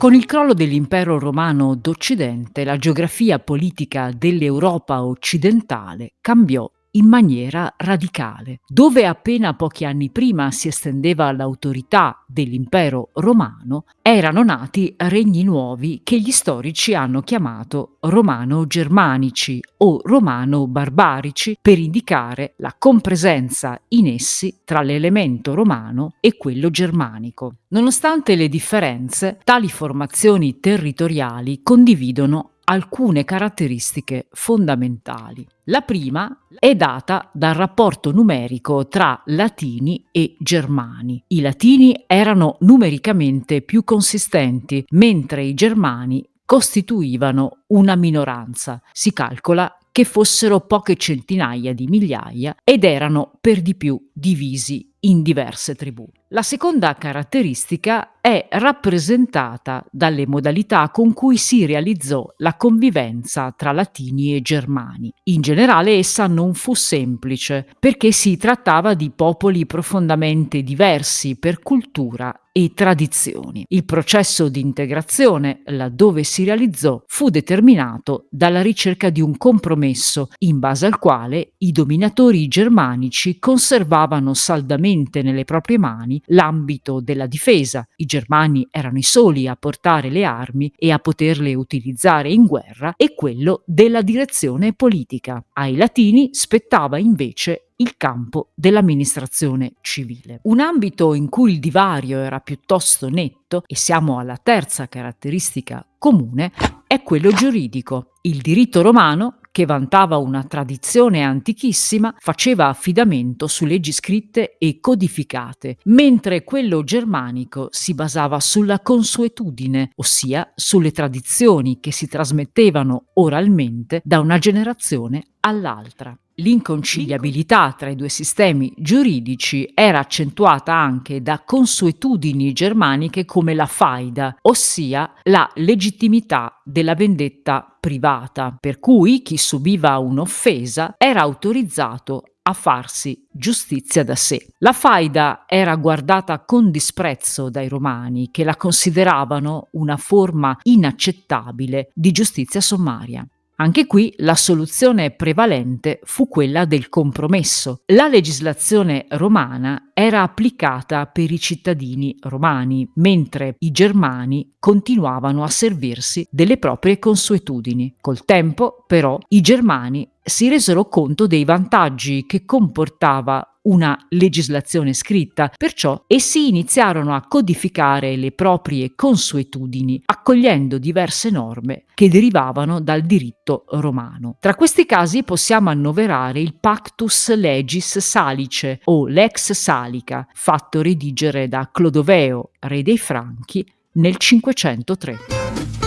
Con il crollo dell'impero romano d'Occidente, la geografia politica dell'Europa occidentale cambiò in maniera radicale. Dove appena pochi anni prima si estendeva l'autorità dell'impero romano, erano nati regni nuovi che gli storici hanno chiamato romano-germanici o romano-barbarici per indicare la compresenza in essi tra l'elemento romano e quello germanico. Nonostante le differenze, tali formazioni territoriali condividono alcune caratteristiche fondamentali. La prima è data dal rapporto numerico tra latini e germani. I latini erano numericamente più consistenti, mentre i germani costituivano una minoranza. Si calcola che fossero poche centinaia di migliaia ed erano per di più divisi in diverse tribù. La seconda caratteristica è rappresentata dalle modalità con cui si realizzò la convivenza tra latini e germani. In generale essa non fu semplice perché si trattava di popoli profondamente diversi per cultura e tradizioni. Il processo di integrazione, laddove si realizzò, fu determinato dalla ricerca di un compromesso in base al quale i dominatori germanici conservavano saldamente nelle proprie mani l'ambito della difesa. I germani erano i soli a portare le armi e a poterle utilizzare in guerra e quello della direzione politica. Ai latini spettava invece il campo dell'amministrazione civile. Un ambito in cui il divario era piuttosto netto, e siamo alla terza caratteristica comune, è quello giuridico. Il diritto romano che vantava una tradizione antichissima, faceva affidamento su leggi scritte e codificate, mentre quello germanico si basava sulla consuetudine, ossia sulle tradizioni che si trasmettevano oralmente da una generazione all'altra. L'inconciliabilità tra i due sistemi giuridici era accentuata anche da consuetudini germaniche come la faida, ossia la legittimità della vendetta privata, per cui chi subiva un'offesa era autorizzato a farsi giustizia da sé. La faida era guardata con disprezzo dai romani che la consideravano una forma inaccettabile di giustizia sommaria. Anche qui la soluzione prevalente fu quella del compromesso. La legislazione romana era applicata per i cittadini romani, mentre i germani continuavano a servirsi delle proprie consuetudini. Col tempo, però, i germani si resero conto dei vantaggi che comportava una legislazione scritta, perciò essi iniziarono a codificare le proprie consuetudini, accogliendo diverse norme che derivavano dal diritto romano. Tra questi casi possiamo annoverare il Pactus Legis Salice o Lex Salica, fatto redigere da Clodoveo, re dei Franchi, nel 503.